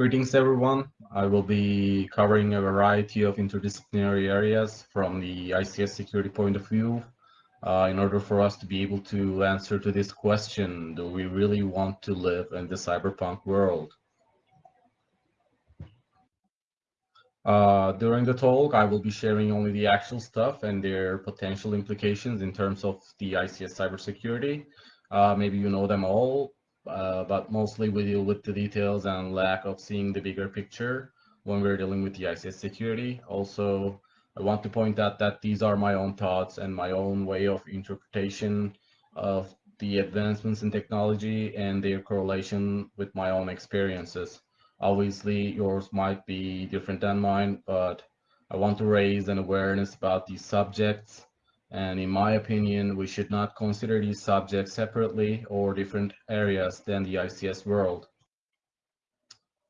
Greetings, everyone. I will be covering a variety of interdisciplinary areas from the ICS security point of view uh, in order for us to be able to answer to this question, do we really want to live in the cyberpunk world? Uh, during the talk, I will be sharing only the actual stuff and their potential implications in terms of the ICS cybersecurity. Uh, maybe you know them all, uh, but mostly we deal with the details and lack of seeing the bigger picture when we're dealing with the ICS security. Also, I want to point out that these are my own thoughts and my own way of interpretation of the advancements in technology and their correlation with my own experiences. Obviously, yours might be different than mine, but I want to raise an awareness about these subjects and in my opinion, we should not consider these subjects separately or different areas than the ICS world.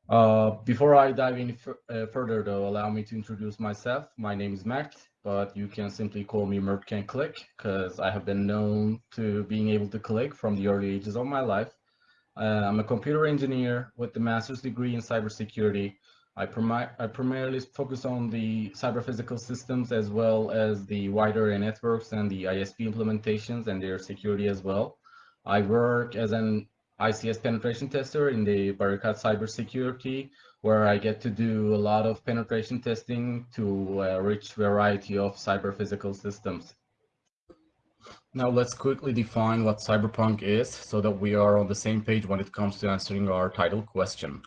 Uh, before I dive any uh, further though, allow me to introduce myself. My name is Mert, but you can simply call me Mert Can Click because I have been known to being able to click from the early ages of my life. Uh, I'm a computer engineer with a master's degree in cybersecurity I, I primarily focus on the cyber physical systems as well as the wider networks and the ISP implementations and their security as well. I work as an ICS penetration tester in the Barikat Cybersecurity, where I get to do a lot of penetration testing to uh, a rich variety of cyber physical systems. Now let's quickly define what cyberpunk is so that we are on the same page when it comes to answering our title question.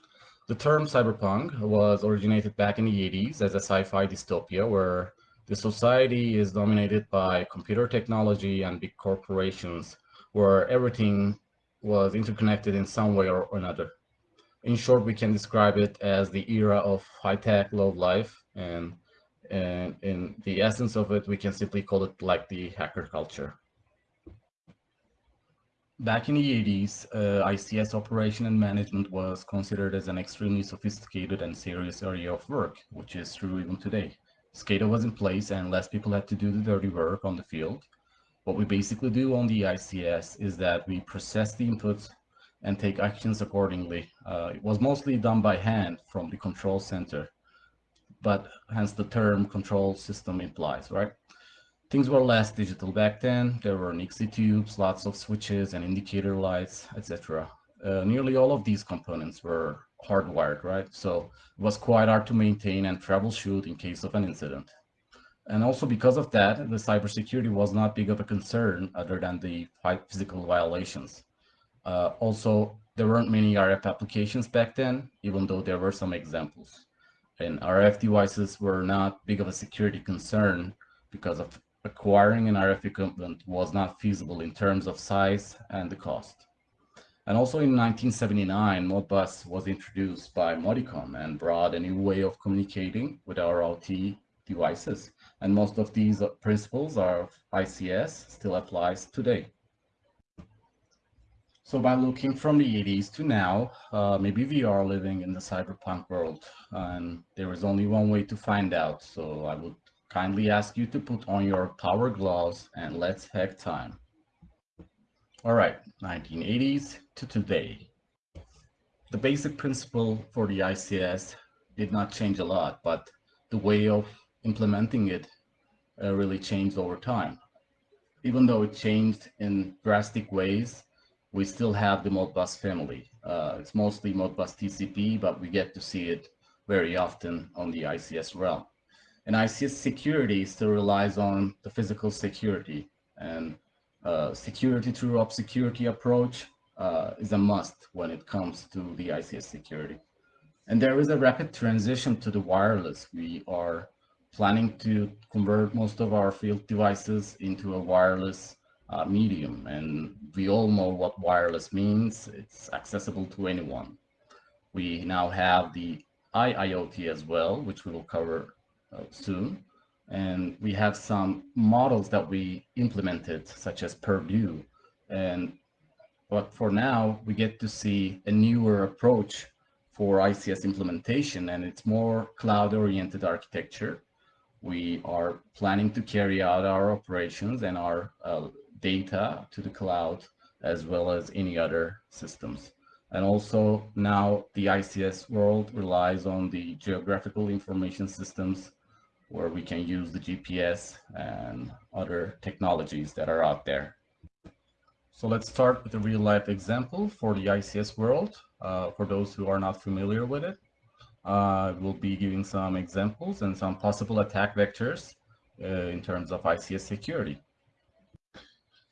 The term cyberpunk was originated back in the 80s as a sci-fi dystopia where the society is dominated by computer technology and big corporations where everything was interconnected in some way or another. In short, we can describe it as the era of high-tech, low life, and, and in the essence of it, we can simply call it like the hacker culture. Back in the 80s, uh, ICS operation and management was considered as an extremely sophisticated and serious area of work, which is true even today. SCADA was in place and less people had to do the dirty work on the field. What we basically do on the ICS is that we process the inputs and take actions accordingly. Uh, it was mostly done by hand from the control center, but hence the term control system implies, right? Things were less digital back then. There were Nixie tubes, lots of switches and indicator lights, etc. Uh, nearly all of these components were hardwired, right? So it was quite hard to maintain and troubleshoot in case of an incident. And also because of that, the cybersecurity was not big of a concern other than the physical violations. Uh, also, there weren't many RF applications back then, even though there were some examples. And RF devices were not big of a security concern because of acquiring an RF equipment was not feasible in terms of size and the cost. And also in 1979, Modbus was introduced by Modicon and brought a new way of communicating with our OT devices. And most of these principles of ICS still applies today. So by looking from the 80s to now, uh, maybe we are living in the cyberpunk world and there is only one way to find out. So I would kindly ask you to put on your power gloves and let's hack time. All right, 1980s to today. The basic principle for the ICS did not change a lot, but the way of implementing it uh, really changed over time. Even though it changed in drastic ways, we still have the Modbus family. Uh, it's mostly Modbus TCP, but we get to see it very often on the ICS realm. And ICS security still relies on the physical security and uh, security through obscurity approach uh, is a must when it comes to the ICS security. And there is a rapid transition to the wireless. We are planning to convert most of our field devices into a wireless uh, medium. And we all know what wireless means. It's accessible to anyone. We now have the IIoT as well, which we will cover soon. And we have some models that we implemented, such as Purdue. And but for now, we get to see a newer approach for ICS implementation, and it's more cloud-oriented architecture. We are planning to carry out our operations and our uh, data to the cloud, as well as any other systems. And also now the ICS world relies on the geographical information systems where we can use the GPS and other technologies that are out there. So let's start with a real life example for the ICS world. Uh, for those who are not familiar with it, uh, we'll be giving some examples and some possible attack vectors uh, in terms of ICS security.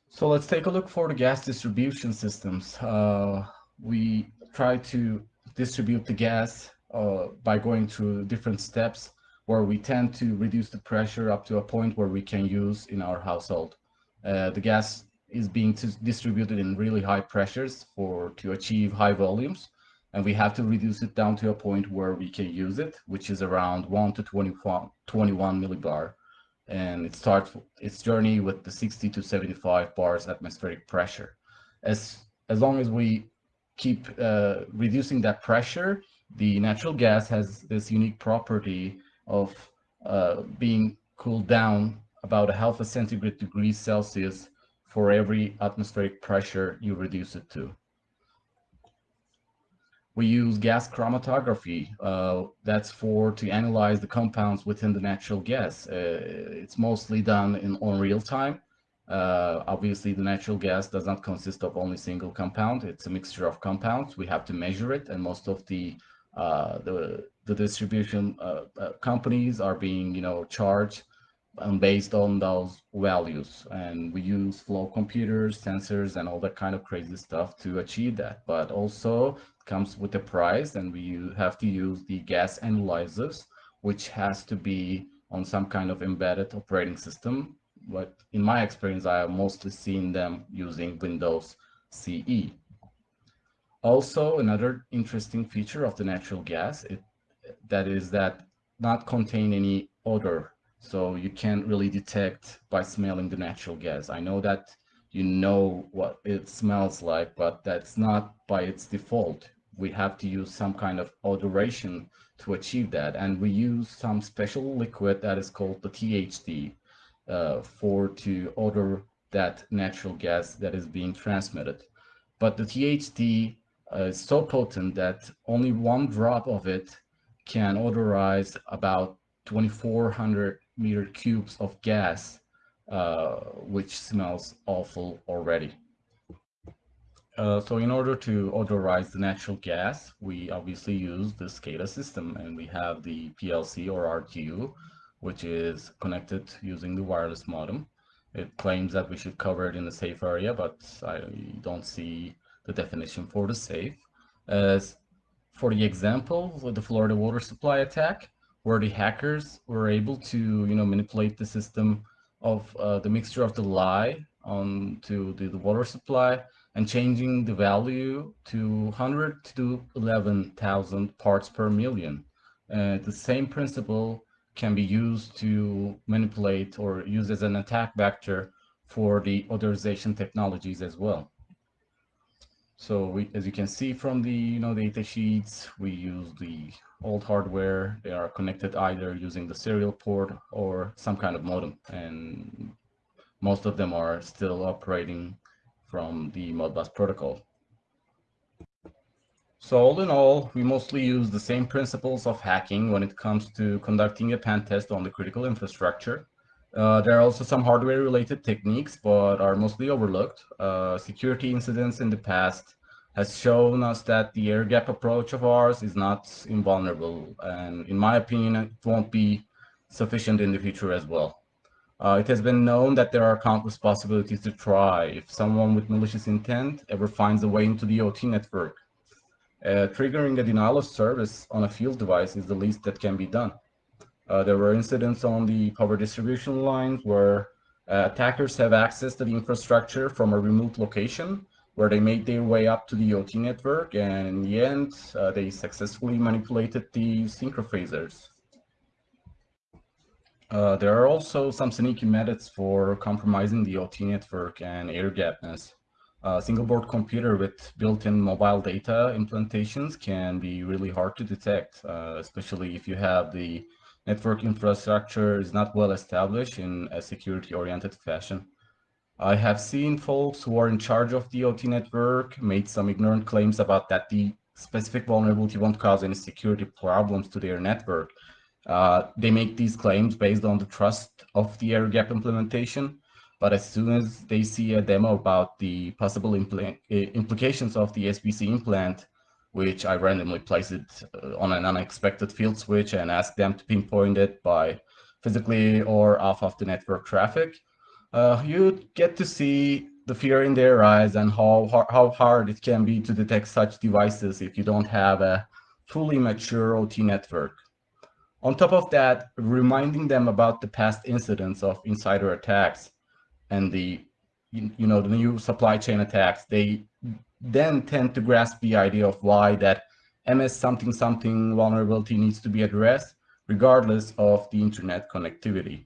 So let's take a look for the gas distribution systems. Uh, we try to distribute the gas uh, by going through different steps where we tend to reduce the pressure up to a point where we can use in our household. Uh, the gas is being distributed in really high pressures for to achieve high volumes and we have to reduce it down to a point where we can use it which is around 1 to 21, 21 millibar and it starts its journey with the 60 to 75 bars atmospheric pressure as as long as we keep uh, reducing that pressure the natural gas has this unique property of uh, being cooled down about a half a centigrade degree celsius for every atmospheric pressure you reduce it to. We use gas chromatography. Uh, that's for to analyze the compounds within the natural gas. Uh, it's mostly done in on real time. Uh, obviously, the natural gas does not consist of only single compound. It's a mixture of compounds. We have to measure it, and most of the uh, the the distribution uh, uh, companies are being you know charged um, based on those values. And we use flow computers, sensors, and all that kind of crazy stuff to achieve that. But also comes with a price, and we have to use the gas analyzers, which has to be on some kind of embedded operating system. But in my experience, I have mostly seen them using Windows CE. Also, another interesting feature of the natural gas, it, that is that not contain any odor so you can't really detect by smelling the natural gas. I know that you know what it smells like, but that's not by its default. We have to use some kind of odoration to achieve that. And we use some special liquid that is called the THT uh, for to odor that natural gas that is being transmitted. But the THT uh, is so potent that only one drop of it can odorize about 2400 meter cubes of gas, uh, which smells awful already. Uh, so in order to odorize the natural gas, we obviously use the SCADA system and we have the PLC or RTU, which is connected using the wireless modem. It claims that we should cover it in a safe area, but I don't see the definition for the safe. As for the example, with the Florida water supply attack, where the hackers were able to, you know, manipulate the system of uh, the mixture of the lye onto the, the water supply and changing the value to 100 to 11,000 parts per million. Uh, the same principle can be used to manipulate or use as an attack vector for the odorization technologies as well. So we, as you can see from the you know data sheets, we use the old hardware. They are connected either using the serial port or some kind of modem, and most of them are still operating from the Modbus protocol. So all in all, we mostly use the same principles of hacking when it comes to conducting a pen test on the critical infrastructure. Uh, there are also some hardware related techniques, but are mostly overlooked. Uh, security incidents in the past has shown us that the air gap approach of ours is not invulnerable. And in my opinion, it won't be sufficient in the future as well. Uh, it has been known that there are countless possibilities to try if someone with malicious intent ever finds a way into the OT network. Uh, triggering a denial of service on a field device is the least that can be done. Uh, there were incidents on the power distribution lines where uh, attackers have access to the infrastructure from a remote location where they made their way up to the OT network and in the end uh, they successfully manipulated the synchrophasors. Uh, there are also some sneaky methods for compromising the OT network and air gappedness. A single board computer with built-in mobile data implementations can be really hard to detect, uh, especially if you have the network infrastructure is not well established in a security-oriented fashion. I have seen folks who are in charge of the OT network made some ignorant claims about that the specific vulnerability won't cause any security problems to their network. Uh, they make these claims based on the trust of the air gap implementation, but as soon as they see a demo about the possible impl implications of the SBC implant, which I randomly place it uh, on an unexpected field switch and ask them to pinpoint it by physically or off of the network traffic, uh, you get to see the fear in their eyes and how, how hard it can be to detect such devices if you don't have a fully mature OT network. On top of that, reminding them about the past incidents of insider attacks and the you know the new supply chain attacks, they then tend to grasp the idea of why that MS something something vulnerability needs to be addressed regardless of the internet connectivity.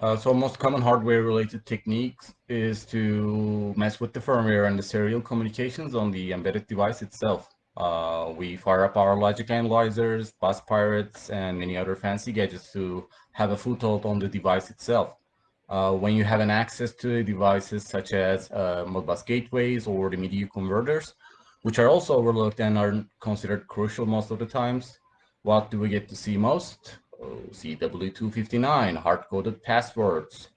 Uh, so most common hardware related techniques is to mess with the firmware and the serial communications on the embedded device itself. Uh, we fire up our logic analyzers, bus pirates, and many other fancy gadgets to have a foothold on the device itself. Uh, when you have an access to devices such as uh, Modbus gateways or the media converters, which are also overlooked and are considered crucial most of the times, what do we get to see most? CWE-259, hard-coded passwords.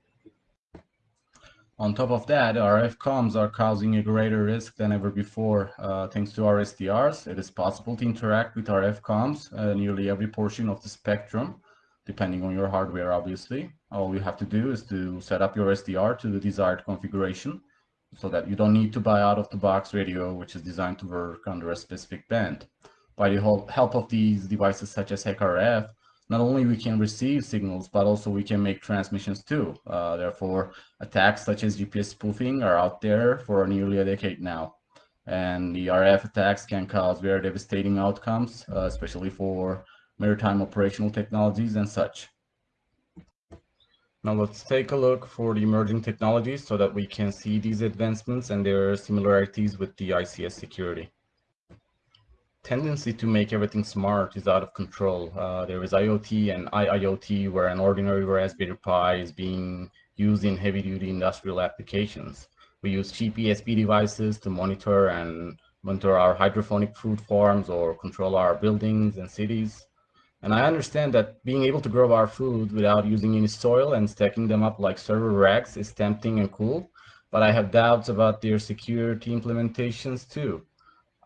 On top of that, RF comms are causing a greater risk than ever before. Uh, thanks to our SDRs, it is possible to interact with RF comms uh, nearly every portion of the spectrum, depending on your hardware, obviously. All you have to do is to set up your SDR to the desired configuration so that you don't need to buy out-of-the-box radio, which is designed to work under a specific band. By the help of these devices such as HackRF, not only we can receive signals, but also we can make transmissions too. Uh, therefore, attacks such as GPS spoofing are out there for nearly a decade now. And the RF attacks can cause very devastating outcomes, uh, especially for maritime operational technologies and such. Now let's take a look for the emerging technologies so that we can see these advancements and their similarities with the ICS security tendency to make everything smart is out of control. Uh, there is IoT and IIoT where an ordinary Raspberry Pi is being used in heavy-duty industrial applications. We use cheap ESP devices to monitor and monitor our hydroponic food farms or control our buildings and cities. And I understand that being able to grow our food without using any soil and stacking them up like server racks is tempting and cool, but I have doubts about their security implementations too.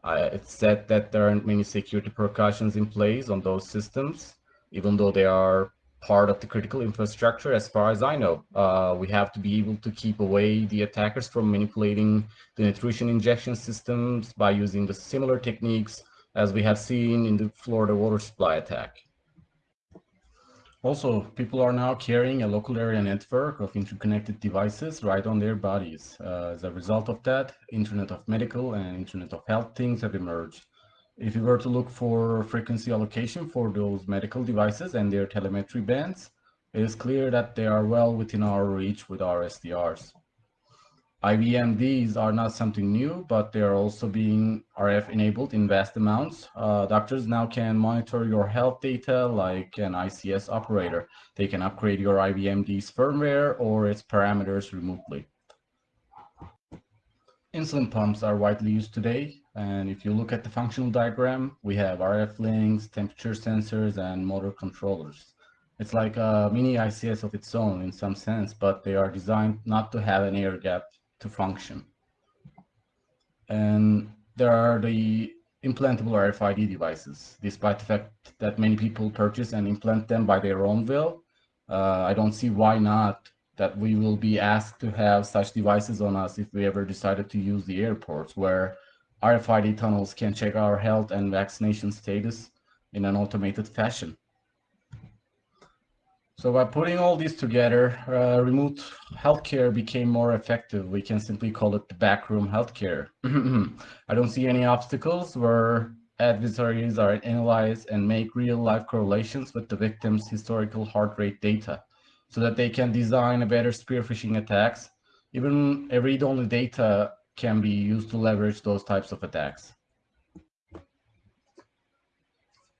Uh, it's said that there aren't many security precautions in place on those systems, even though they are part of the critical infrastructure as far as I know. Uh, we have to be able to keep away the attackers from manipulating the nutrition injection systems by using the similar techniques as we have seen in the Florida water supply attack. Also, people are now carrying a local area network of interconnected devices right on their bodies. Uh, as a result of that, Internet of Medical and Internet of Health things have emerged. If you were to look for frequency allocation for those medical devices and their telemetry bands, it is clear that they are well within our reach with our SDRs. IVMDs are not something new, but they are also being RF enabled in vast amounts. Uh, doctors now can monitor your health data like an ICS operator. They can upgrade your IVMD's firmware or its parameters remotely. Insulin pumps are widely used today. And if you look at the functional diagram, we have RF links, temperature sensors, and motor controllers. It's like a mini ICS of its own in some sense, but they are designed not to have an air gap to function. And there are the implantable RFID devices. Despite the fact that many people purchase and implant them by their own will, uh, I don't see why not that we will be asked to have such devices on us if we ever decided to use the airports where RFID tunnels can check our health and vaccination status in an automated fashion. So by putting all these together, uh, remote healthcare became more effective. We can simply call it the backroom healthcare. I don't see any obstacles where adversaries are analyzed and make real-life correlations with the victim's historical heart rate data so that they can design a better spear phishing attacks. Even a read-only data can be used to leverage those types of attacks.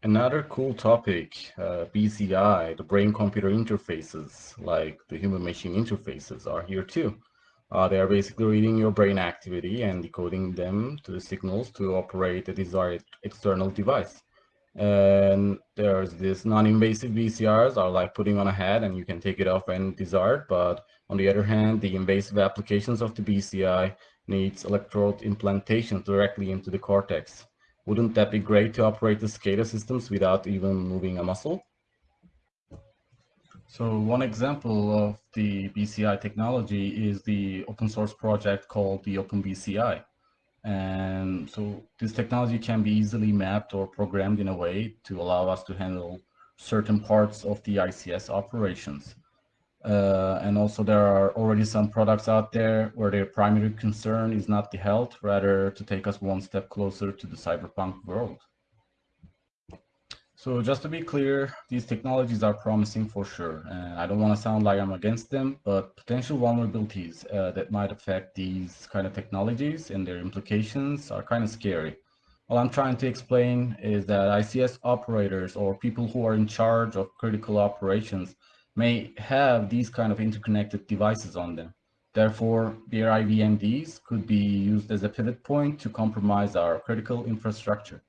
Another cool topic, uh, BCI, the brain-computer interfaces, like the human-machine interfaces, are here too. Uh, they are basically reading your brain activity and decoding them to the signals to operate the desired external device. And there's this non-invasive BCRs are like putting on a hat and you can take it off when desired. But on the other hand, the invasive applications of the BCI needs electrode implantation directly into the cortex. Wouldn't that be great to operate the SCADA systems without even moving a muscle? So one example of the BCI technology is the open source project called the OpenBCI. And so this technology can be easily mapped or programmed in a way to allow us to handle certain parts of the ICS operations. Uh, and also there are already some products out there where their primary concern is not the health, rather to take us one step closer to the cyberpunk world. So just to be clear, these technologies are promising for sure. And I don't want to sound like I'm against them, but potential vulnerabilities uh, that might affect these kind of technologies and their implications are kind of scary. What I'm trying to explain is that ICS operators or people who are in charge of critical operations may have these kind of interconnected devices on them. Therefore, their IVMDs could be used as a pivot point to compromise our critical infrastructure.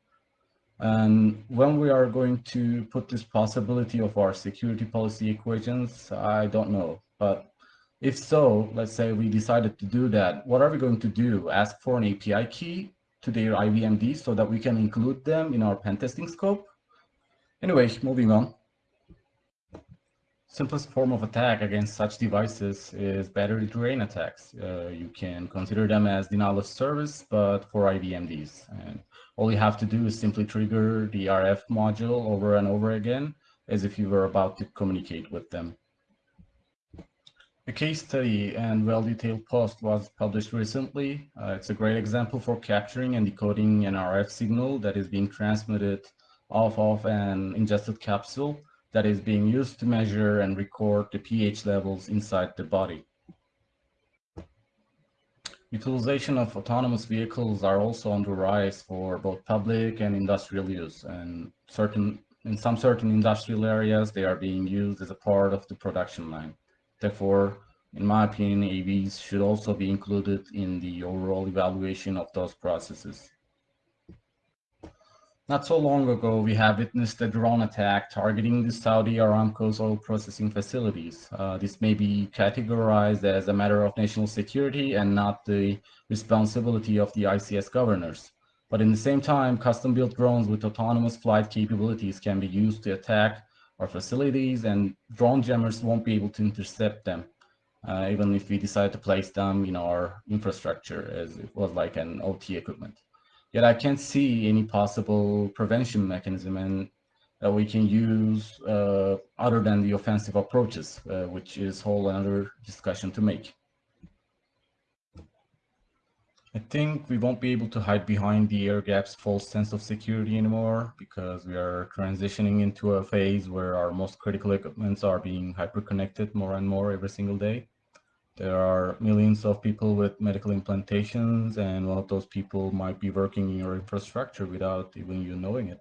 And when we are going to put this possibility of our security policy equations, I don't know. But if so, let's say we decided to do that, what are we going to do? Ask for an API key to their IVMD so that we can include them in our pen testing scope? Anyway, moving on. Simplest form of attack against such devices is battery drain attacks. Uh, you can consider them as denial of service, but for IVMDs. And all you have to do is simply trigger the RF module over and over again as if you were about to communicate with them. A case study and well-detailed post was published recently. Uh, it's a great example for capturing and decoding an RF signal that is being transmitted off of an ingested capsule that is being used to measure and record the pH levels inside the body. Utilization of autonomous vehicles are also on the rise for both public and industrial use. And certain, in some certain industrial areas, they are being used as a part of the production line. Therefore, in my opinion, AVs should also be included in the overall evaluation of those processes. Not so long ago, we have witnessed a drone attack targeting the Saudi Aramco's oil processing facilities. Uh, this may be categorized as a matter of national security and not the responsibility of the ICS governors. But in the same time, custom-built drones with autonomous flight capabilities can be used to attack our facilities and drone jammers won't be able to intercept them, uh, even if we decide to place them in our infrastructure as it was like an OT equipment. Yet I can't see any possible prevention mechanism and that we can use uh, other than the offensive approaches, uh, which is whole another discussion to make. I think we won't be able to hide behind the air gap's false sense of security anymore because we are transitioning into a phase where our most critical equipments are being hyper-connected more and more every single day. There are millions of people with medical implantations, and one of those people might be working in your infrastructure without even you knowing it.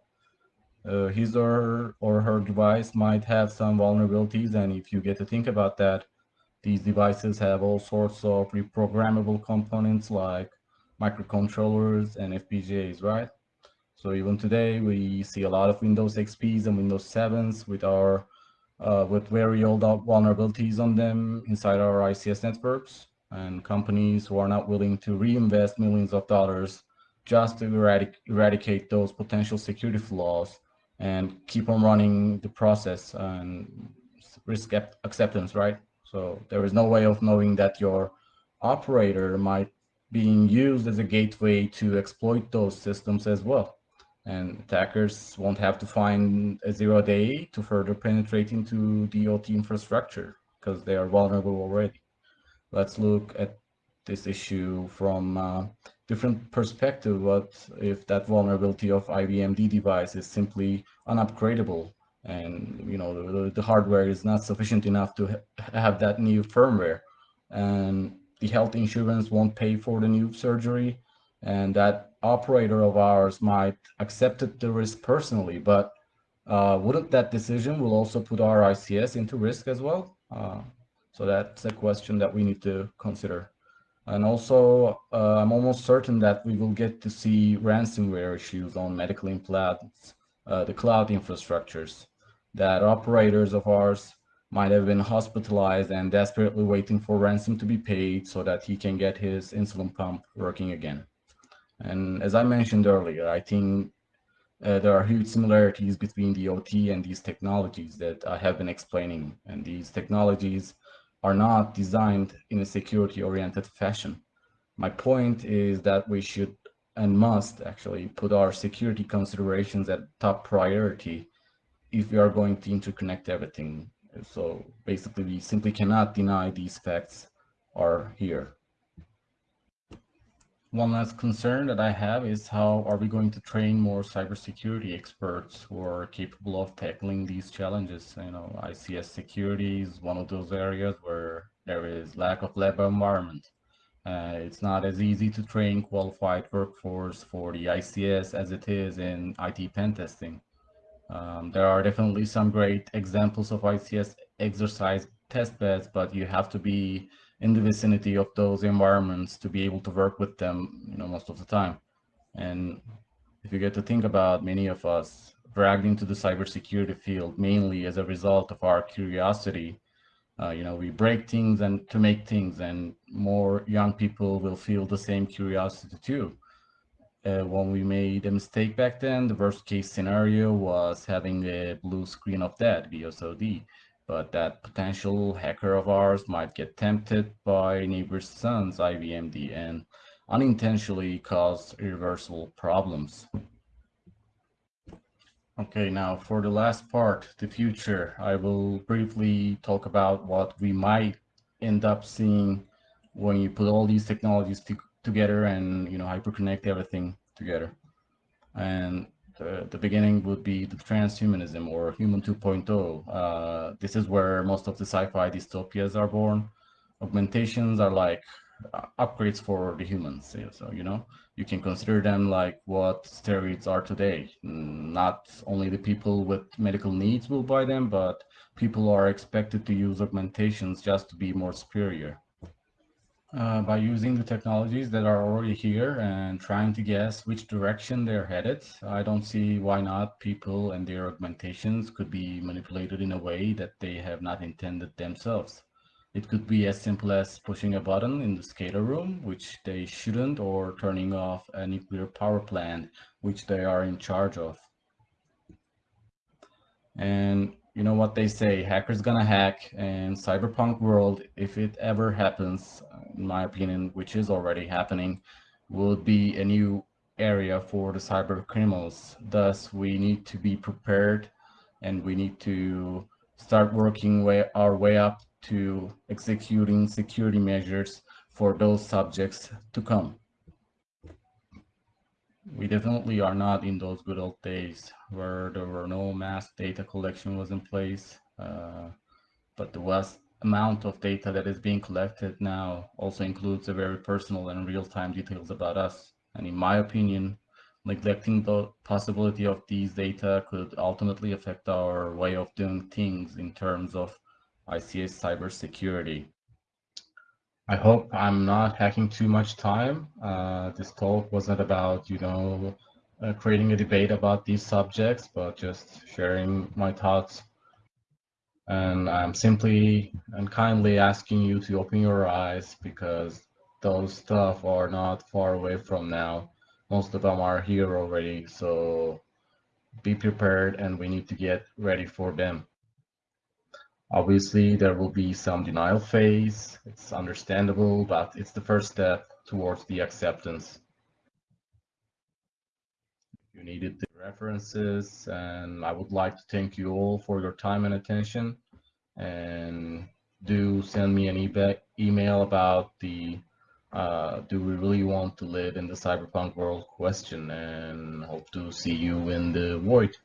Uh, his or, or her device might have some vulnerabilities, and if you get to think about that, these devices have all sorts of reprogrammable components like microcontrollers and FPGAs, right? So even today, we see a lot of Windows XPs and Windows 7s with our uh, with very old vulnerabilities on them inside our ICS networks and companies who are not willing to reinvest millions of dollars just to eradic eradicate those potential security flaws and keep on running the process and risk acceptance, right? So there is no way of knowing that your operator might being used as a gateway to exploit those systems as well and attackers won't have to find a zero day to further penetrate into the OT infrastructure because they are vulnerable already. Let's look at this issue from a different perspective. What if that vulnerability of IVMD device is simply unupgradable and you know the, the hardware is not sufficient enough to ha have that new firmware and the health insurance won't pay for the new surgery and that operator of ours might accept the risk personally, but uh, wouldn't that decision will also put our ICS into risk as well? Uh, so that's a question that we need to consider. And also, uh, I'm almost certain that we will get to see ransomware issues on medical implants, uh, the cloud infrastructures, that operators of ours might have been hospitalized and desperately waiting for ransom to be paid so that he can get his insulin pump working again. And as I mentioned earlier, I think uh, there are huge similarities between the OT and these technologies that I have been explaining. And these technologies are not designed in a security-oriented fashion. My point is that we should and must actually put our security considerations at top priority if we are going to interconnect everything. So basically, we simply cannot deny these facts are here. One last concern that I have is how are we going to train more cybersecurity experts who are capable of tackling these challenges? You know, ICS security is one of those areas where there is lack of lab environment. Uh, it's not as easy to train qualified workforce for the ICS as it is in IT pen testing. Um, there are definitely some great examples of ICS exercise test beds, but you have to be in the vicinity of those environments to be able to work with them, you know, most of the time. And if you get to think about many of us dragged into the cybersecurity field mainly as a result of our curiosity, uh, you know, we break things and to make things, and more young people will feel the same curiosity too. Uh, when we made a mistake back then, the worst case scenario was having a blue screen of that, BSOD but that potential hacker of ours might get tempted by neighbor's son's IVMD and unintentionally cause irreversible problems. Okay, now for the last part, the future, I will briefly talk about what we might end up seeing when you put all these technologies to, together and, you know, hyperconnect everything together. And the, the beginning would be the transhumanism or human 2.0. Uh, this is where most of the sci-fi dystopias are born. Augmentations are like uh, upgrades for the humans. So, you know, you can consider them like what steroids are today. Not only the people with medical needs will buy them, but people are expected to use augmentations just to be more superior uh, by using the technologies that are already here and trying to guess which direction they're headed. I don't see why not people and their augmentations could be manipulated in a way that they have not intended themselves. It could be as simple as pushing a button in the SCADA room, which they shouldn't, or turning off a nuclear power plant, which they are in charge of. And you know what they say, hackers gonna hack and cyberpunk world, if it ever happens, in my opinion, which is already happening, will be a new area for the cyber criminals. Thus, we need to be prepared and we need to start working way, our way up to executing security measures for those subjects to come we definitely are not in those good old days where there were no mass data collection was in place. Uh, but the vast amount of data that is being collected now also includes a very personal and real-time details about us. And in my opinion, neglecting the possibility of these data could ultimately affect our way of doing things in terms of ICS cybersecurity. I hope I'm not hacking too much time. Uh, this talk wasn't about, you know, uh, creating a debate about these subjects, but just sharing my thoughts. And I'm simply and kindly asking you to open your eyes because those stuff are not far away from now. Most of them are here already. So be prepared and we need to get ready for them. Obviously, there will be some denial phase. It's understandable, but it's the first step towards the acceptance. You needed the references, and I would like to thank you all for your time and attention. And do send me an e email about the uh, do we really want to live in the cyberpunk world question and hope to see you in the void.